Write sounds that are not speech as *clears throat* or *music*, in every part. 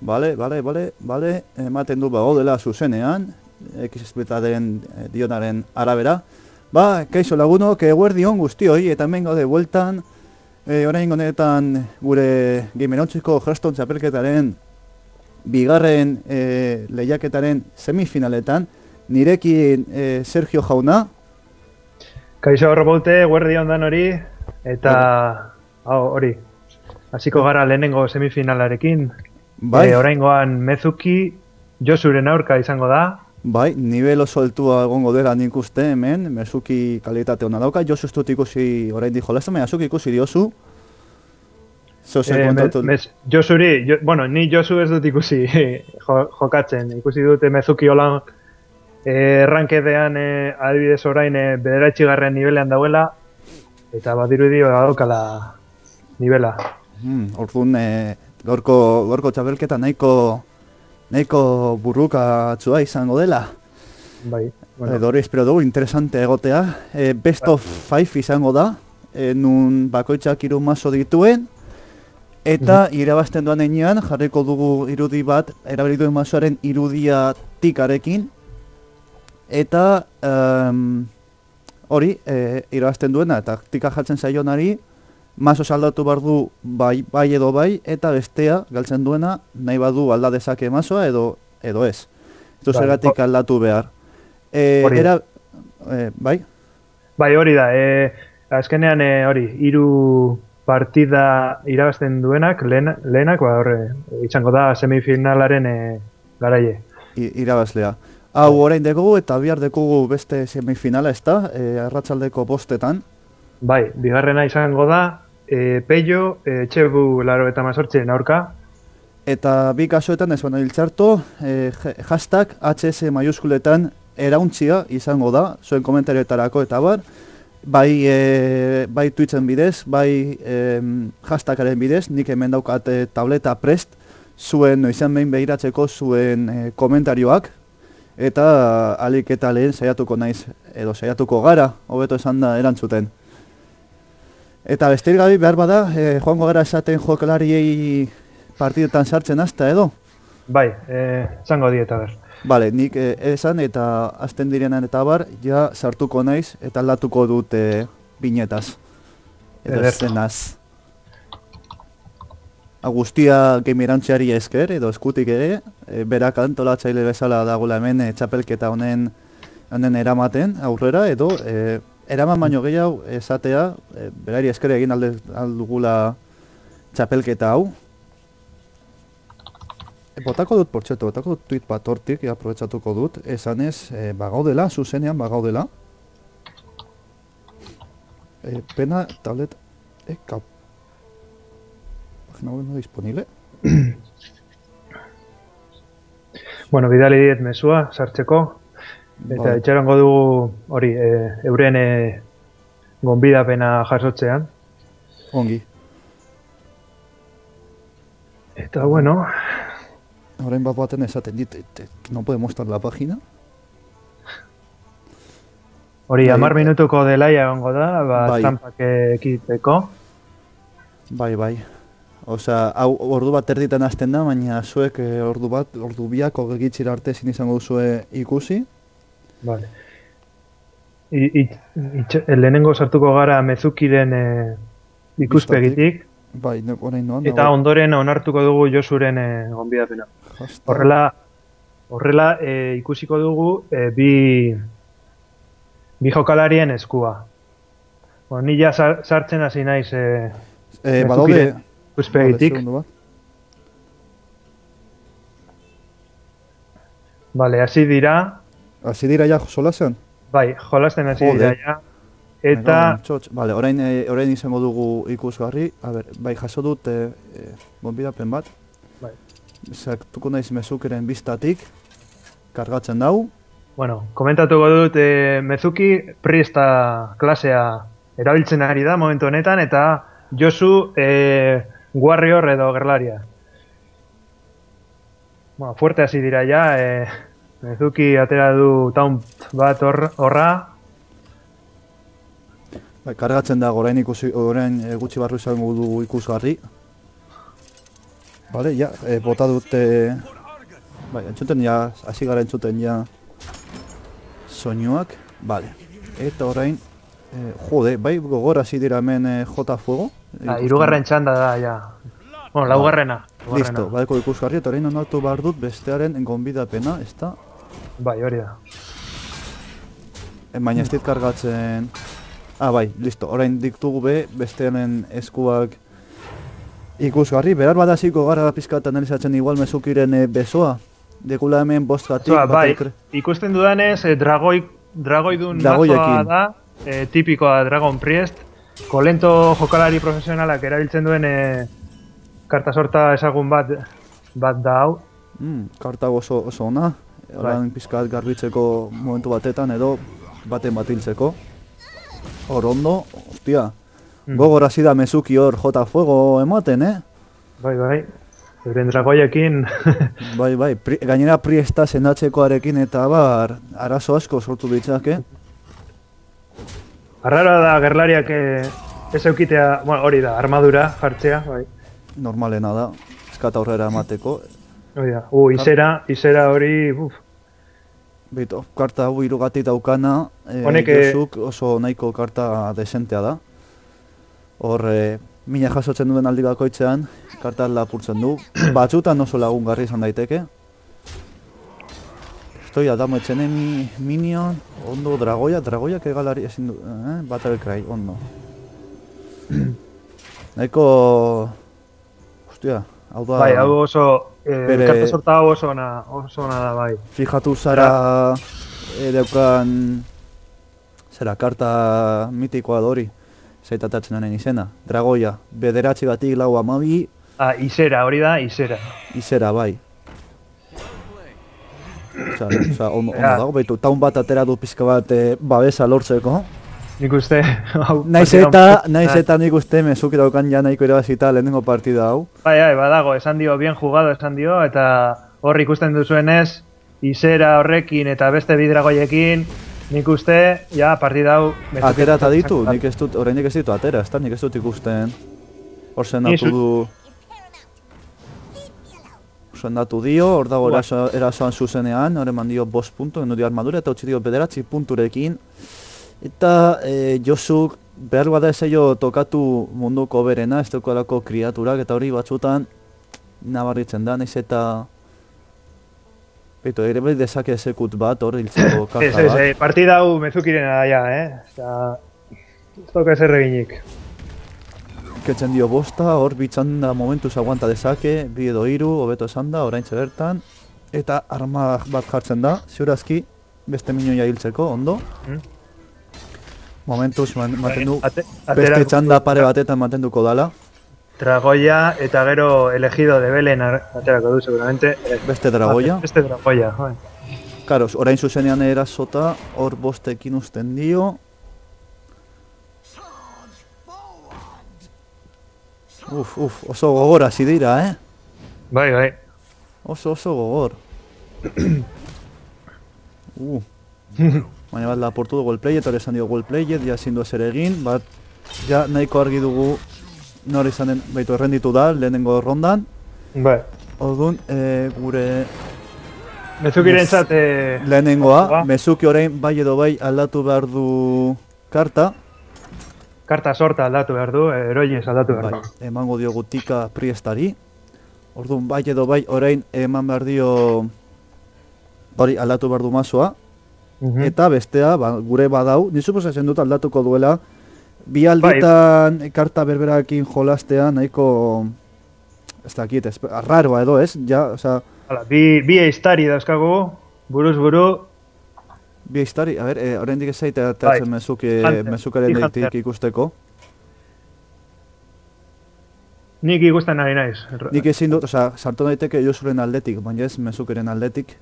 Bale, bale, bale, bale, ematen du bago dela zuzenean, XSPetaren eh, dionaren arabera. Ba, kaixo lagunok, eguerdi hon guztioi, eta hemen gaude bueltan, e, orain honetan gure gimenontziko jaston txapelketaren bigarren e, lehiaketaren semifinaletan, nirekin e, Sergio Jauna. Kaixo horrobolte, eguerdi ondan hori, eta hau, hori, hasiko gara lehenengo semifinalarekin. Bai, E, oraingoan Mezuki Josuren aurka izango da. bai, nivel oso altua egongo dela nik uste hemen, Mezuki kalitate hona dauka, Josu ez dut ikusi orain di jolastu, baina zuk ikusi diozu. Zeu zer E, kontatu. me, mez, Josuri, jo, bueno, ni Josu ez dut ikusi *laughs* jo, jokatzen. Ikusi dute Mezuki holan e, errankedean e, adibidez orain e, bederatxigarren nivelean dauela, eta badirudi badaukala nivela. Hmm, orduan, e, gorko, gorko txabelketa nahiko, nahiko burrukatsua izango dela. Bai, Bueno. Edo hori espero dugu, interesante egotea. E, best of five izango da, e, nun bakoitzak hiru maso dituen, eta irabazten doan enean jarriko dugu irudi bat, erabili duen masoaren irudia tikarekin, eta em, hori, e, irabazten duena, eta tika jartzen zaionari, maso saldatu behar du bai, bai edo bai, eta bestea galtzen duena nahi badu alda dezake masoa edo edo ez. Ez du Bai, zergatik aldatu behar. E, Hori era, e, bai? bai hori da, e, azkenean e, hori, hiru partida irabazten duenak, lehen, lehenak, ba, horre, izango da semifinalaren e, garaie. I, irabazlea. Hau orain dekogu eta bihar dekogu beste semifinala ez da, e, arratsaldeko bostetan. Bai, bigarrena izango da, e, Peio, e, Txebu laro eta mazortzen aurka, Eta bi kasuetan ez baina hiltzartu, e, ha- hashtag HS maiuskuletan erauntzia izango da, zuen komentarioetarako eta bar, bai, e, bai Twitchen bidez, bai e, hashtagaren bidez, nik hemen daukat e, tableta prest, zuen izan behin behiratzeko zuen e, komentarioak, eta alik eta lehen saiatuko naiz, edo saiatuko gara, hobeto esan da erantzuten. Eta besterik gabe behar bada, e, joango gara esaten jokalariei partidetan sartzen hasta edo? bai, e, zango dieta ber. Bale, nik eh, esan eta azten direnan eta bar, ja sartuko naiz eta aldatuko dut eh, binetaz. Edo Ederto. eszenaz. Agustia gemirantziari esker, edo eskutik ere, e, berak antolatzaile bezala dagoela hemen e, txapelketa honen honen eramaten aurrera, edo e, eraman baino gehiago esatea, e, berari esker egin alde aldugula txapelketa hau, E, Botako dut, portxeto, botako dut tweet bat hortik, e, aprobetsatuko dut, esanez, e, bagaudela, zuzenean bagaudela. E, pena, tablet, e, kap... Pagina no disponible. Bueno, bidali diet mesua, sartzeko, eta Vale. itxarongo dugu hori, e, euren e, gonbidapena jasotzean. Ongi. Eta bueno, Orain bat baten esaten dit, et- no puede mostrar la página. hori Bai. hamar minutuko delaia egongo da, ba, Bai. estampak ekiteko. Bai, bai. Osea, hau ordu bat erditan hasten da, baina zuek eh, ordu bat, ordu biak ogegitxira arte ezin izango duzue ikusi. Vale. I, itx- lehenengo sartuko gara mezukiren e, ikuspegitik, Bai, ne, orain noan. eta ondoren onartuko dugu Josuren e, gonbidapena. Horrela, horrela e, ikusiko dugu e, bi, bi jokalarien eskua. Bueno, ni ja sar- sartzen hasi naiz e, Eh, Mezukiren badaude... ikuspegitik. Vale, hasi dira, Hasi dira ja solasean? bai, jolasten hasi dira ja. Eta, Txotx, Vale, orain, eh, orain izango dugu ikusgarri. A ber, bai, jaso dut eh, eh, gonbidapen bat. Bai. Sartuko naiz mezukeren biztatik. Kargatzen dau. bueno, komentatuko dut e, Mezuki Priesta klasea erabiltzen ari da momentu honetan, eta Josu e, Warrior edo gerlaria. Bueno, fuerte hasi dira ja, e, Mezuki atera du taunt bat hor- horra, Bai, kargatzen da orain ikusi orain eh, gutxi barru izango dugu ikusgarri. Bale, ja, e, bota dute... Bai, entzuten ja, hasi gara entzuten ja soinuak. Bale. Eta orain, e, jode, bai gogor hasi dira hemen e, J Fuego. Ah, irugarren txanda da, ja. Bueno, laugarrena. laugarrena. Listo, badeko ikusgarri, eta orain onartu behar dut bestearen gonbidapena, ez da? Bai, hori da. E, baina ez dit kargatzen... Ah, bai, listo, orain diktugu be, bestearen eskuak ikusgarri, behar badaziko gara pizka eta analizatzen igual mezukiren e, besoa. Dekula hemen bostgatik, Zua, bai, batek- ikusten dudanez, eh, dragoi, dragoidun mazoa da, eh, tipikoa Dragon Priest, kolento jokalari profesionalak erabiltzen duen eh, karta sorta ezagun bat bat da hau. Mm, karta oso, oso ona, orain pizkat garbitzeko momentu batetan edo baten bat hiltzeko. Hor ondo, ostia, Mm. gogor hasi da mezuki hor jota fuego ematen, eh? Bai, bai. Euren dragoiekin, *laughs* Bai, bai, pri, gainera priesta sendatzekoarekin eta bar, arazo asko sortu ditzake. arrara da gerlariak eh, ez eukitea, bueno, hori da, armadura jartzea, bai. Normalena da, eskata aurrera emateko. Hori da. U, izera, izera hori, uf, Bito, karta hau irugatik daukana, e, Honek, eh, Josuk oso nahiko karta desentea da. Hor, e, mina jasotzen duen aldi bakoitzean, karta lapurtzen du. *clears throat* Batzutan oso lagungarri izan daiteke. Estoy Adamo Etxenemi, Minion, ondo Dragoia, Dragoiak egalari ezin du, eh? Battle Cry, ondo. *clears throat* Nahiko... Hostia, hau da... bai, hau oso, eh, Bere- karta sorta hau oso ona, oso ona da, bai. Fijatu zara e, daukan zera karta mitikoa da hori zaitatatzen honen izena. Dragoia, bederatzi batik lau amabi, Ah, izera, hori da, izera. izera bai. Osa, osa, ondo, Ja. dago, baitu, taun bat atera du pizka bat e, babesa lortzeko. Nik uste, *laughs* hau... Naiz eta, naiz eta nik uste mezuki daukan ja nahiko irabazita lehenengo partida hau. Bai, bai, badago, esan dio, bien jugado esan dio, eta hor ikusten duzuenez, izera horrekin eta beste bidragoiekin, nik uste, ja, partida hau... Atera eta ditu, nik ez dut, oraindik ez ditu atera, ez da, nik ez dut ikusten. Hor sendatu du... Sendatu dio, hor dago erasoan zuzenean, hor eman dio bost puntu, eno dio armadura, eta utzi dio bederatzi punturekin. Eta e, Josuk behar bada esaio tokatu munduko berena, ez daukalako kriaturak, eta hori batzutan nabarritzen da, naiz eta... Beitu, ere bai dezake esekut bat, hor hiltzeko *coughs* Ez, karta ez, bat. eh, partida hau mezukirena ja, eh? Osea, ez dauka ezer eginik. Ketzen dio bosta, hor bitzan da momentuz aguanta dezake, bi edo hiru, hobeto esan da, oraintxe bertan. Eta arma bat jartzen da, ziurazki, beste minoia hiltzeko, ondo. Mm. Momentuz maten du, Ate- beste txanda pare batetan mantenduko dala. Dragoia eta gero elegido de Belen aterako du, seguramente. Beste dragoia. Beste dragoia, bai. Karo, orain zuzenean erasota, hor bostekin usten dio. Uf, uf, oso gogor hasi dira, eh? Bai, bai. Oso oso gogor. *clears throat* uh. *laughs* Baina bat laportu du goalplay, eta hori esan dio goalplay, ja ezin du ezer egin, bat ja nahiko argi dugu nor izan den, baitu errenditu da, lehenengo rondan. Bai. Orduan, e, gure Mezukiren zat, eh, lehenengoa, mezuki orain bai edo bai aldatu behar du karta, karta sorta aldatu behar du, eh, eroiez aldatu behar bai, du. emango diogu tika priestari. Orduan, bai edo bai orain eman behar dio hori aldatu behar du mazoa, Mhm. Eta bestea, ba, gure badau, ni suposatzen dut aldatuko duela, bi Bai. alditan karta berberakin jolastea nahiko, ez dakit, ez, arraroa edo ez, ja, osea, Hala, bi, bi eiztari dauzkagu, buruz buru, bi historia, a ber, e, oraindik ez zaite atatzen Bai. mezuke, mezukaren deitik ikusteko. nik ikusten ari naiz. Nik ezin dut, osea, sartu daiteke Josuren aldetik, baina ez mezukeren aldetik.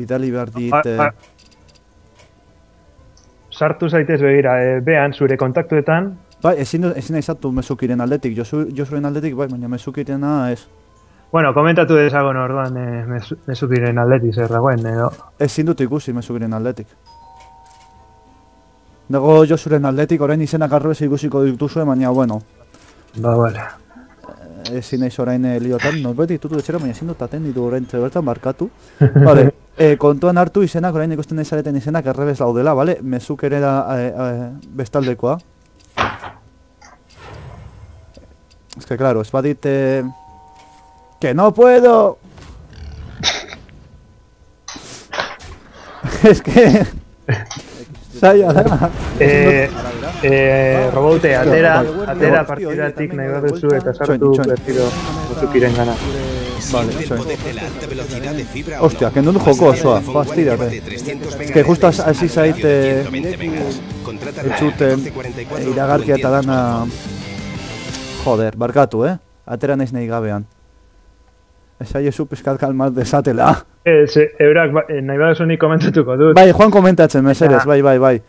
Bidali behar dit, A- eh, a- Sartu zaitez begira, e, behan zure kontaktuetan, bai, ezin, ezin aizatu mezukiren aldetik, Josu, Josuren aldetik, bai, baina mezukirena ez. bueno, komentatu dezagon orduan e, mezu, mezukiren aldetik zer dagoen, edo. Ezin dut ikusi mezukiren aldetik. Dago Josuren aldetik, orain izenak arro ez ikusiko dituzue, baina, bueno, Ba, bale. Ezin naiz orain e, liotan, norbait ditutu etxera, baina ezin dut atenditu orain bertan markatu. *laughs* Vale, e, kontuan hartu izenak, orain ikusten nahi zareten izenak errebez laudela, vale? Mezuk ere da e, e, bestaldekoa. Es que claro, ez badit... Eh, ¡Que no puedo! *laughs* es que... *laughs* Zaila da. Eh, eh, robote, atera, atera partidatik nahi bai, baduzu eta sartu txoin. bertiro muzukiren gana. Vale, soy. Hostia, que no joko osoa, fastidate. Es que justo hasi- hasi zait, eh, Entzuten, e, iragarkia eta dana... Joder, barkatu, eh? Atera naiz nahi gabean. Ez aiezu pizkat kalmat desatela. Ez, eh, eurak ba- eh, nahi baduzu nik komentatuko dut. Bai, Juan komentatzen, mesedez, Eta- bai, bai, bai.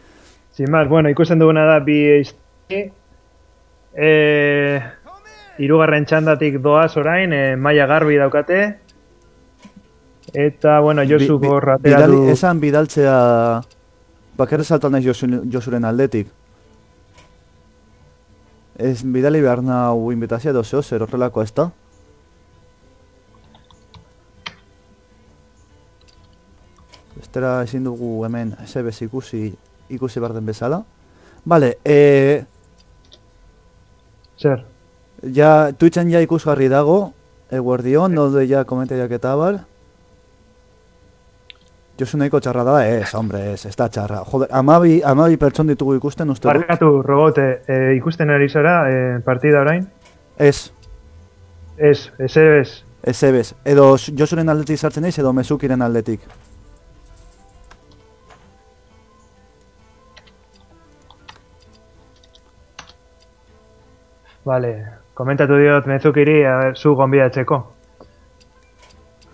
Sin más, bueno, ikusten duguna da bi eizti. Eh, irugarren txandatik doaz orain, eh, maila garbi daukate. Eta, bueno, Josu Bi- bi- bidali- du... Esan bidaltzea... Bakarra saltan naiz Josu, Josuren aldetik. Ez bidali behar nau invitazia edo zeo, zer horrelako ez da? Estera ezin dugu hemen sebez ikusi ikusi behar den bezala. Vale, e, Zer? ja, Twitchen ja ikusgarri dago, eguerdion, nolde ja komentariak eta bar. Josu nahiko txarra da, ez, hombre, ez, ez da txarra. Joder, amabi, amabi pertson ditugu ikusten uste dut. Barkatu, robote, eh, ikusten ari zara eh, partida orain? Ez, Ez, ez, ez. ez ebez. Edo Josuren aldetik sartzen naiz, edo mezukiren aldetik. Vale, komentatu diot mezukiri, zu gonbidatzeko.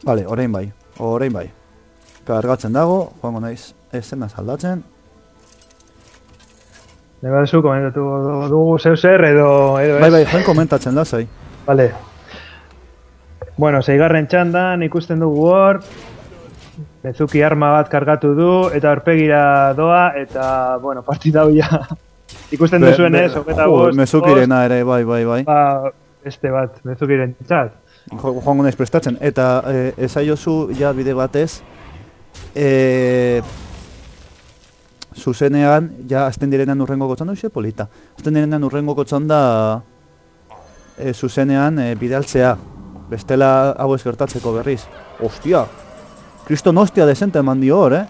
Vale, orain bai, orain bai. Kargatzen dago, joango naiz, esena aldatzen. Nahi baduzu komentatu dugu zeu zer edo, edo. Bai, bai, joan komentatzen lasai. Vale. Bueno, zeigarren txandan ikusten dugu hor, Mezuki arma bat kargatu du, eta aurpegira doa, eta, bueno, partida hau. Ikusten Be- duzuen be- ez, hogeta bost, Mezukirena ere, bai, bai, bai. ba, beste bat, mezukiren txat. Jo, joango naiz prestatzen. Eta e, esaiozu ja bide batez, e, zuzenean, ja azten direnean urrengo gotzan da, polita. Azten direnean urrengo gotzan da e, zuzenean e, bidaltzea. Bestela hau ez gertatzeko berriz. Ostia! Kriston ostia desente eman dio hor, eh?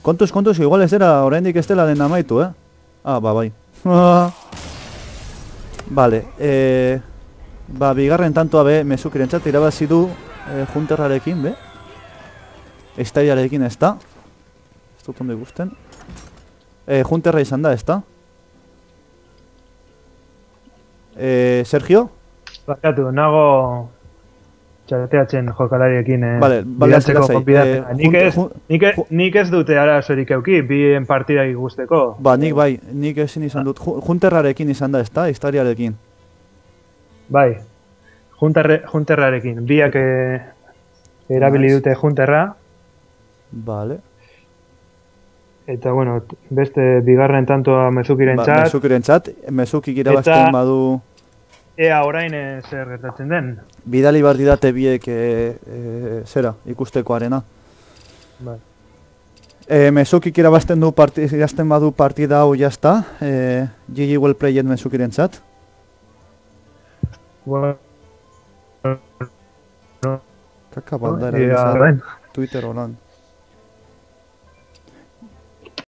Kontuz, kontuz, igual ez dela oraindik ez dela den amaitu, eh? Ah, ba, bai. *laughs* Vale, eh, ba, bigarren tantoa be, mezukirentzat irabazi du eh, junterrarekin, be? Estaiarekin ez da? Ez dut ondo ikusten. Eh, junterra izan da, ez da? Eh, Sergio? Barkatu, nago txateatzen jokalariekin eh, Vale, vale, eh, nik, jun- ez, jun- nik, nik ez dute arazorik euki, bien partida ikusteko. Ba, nik bai, nik ezin izan dut. Ju- Junterrarekin izan da, ez da? Historiarekin. Bai, junterre, junterrarekin. Biak eh, erabili dute junterra, Vale. eta bueno, beste bigarren tantoa mezukiren Ba, txat, mezukirentzat, mezukik irabazten Eta- badu ea orain eh, zer gertatzen den. bidali behar didate biek e, e, zera, ikustekoarena. Bai. E, mezukik irabazten du parti, irabazten badu partida hau jazta, e, GG well played mezukirentzat. Bueno, Kaka baldara ea, yeah, orain. Twitter holan.